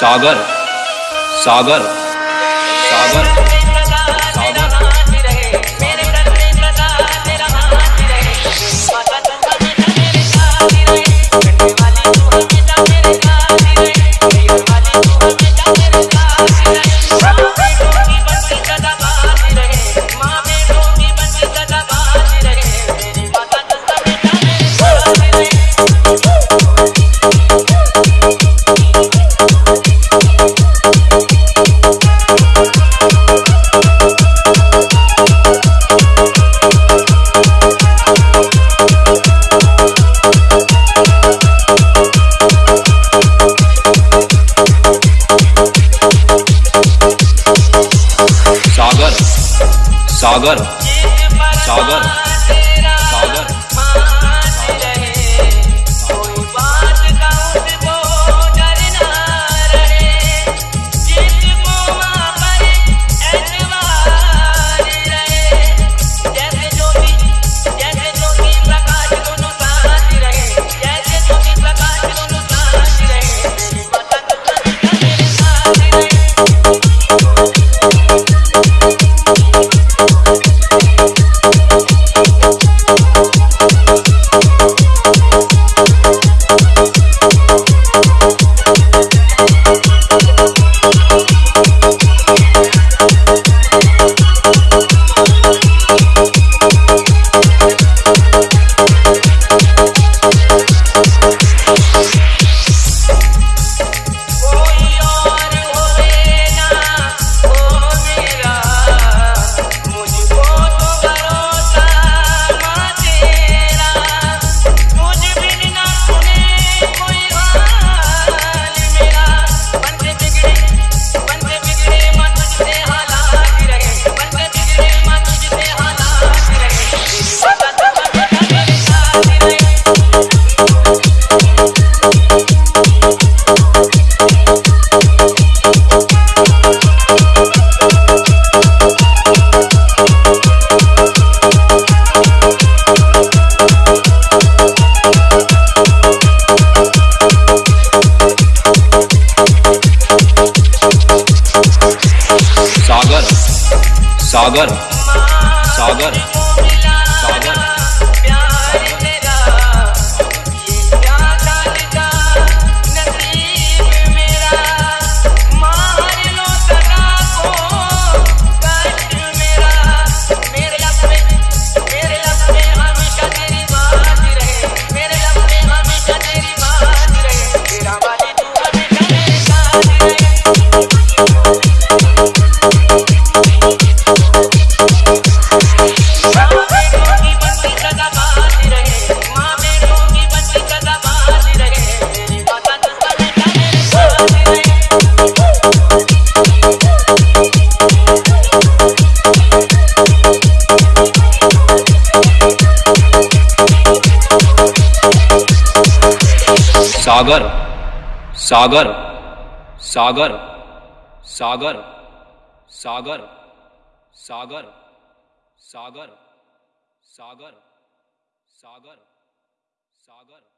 Sagar Sagar Sagar. Sagar Sagar. Sagar Sagar Sagar. Sagar Sagar Sagar Sagar Sagar Sagar Sagar Sagar Sagar Sagar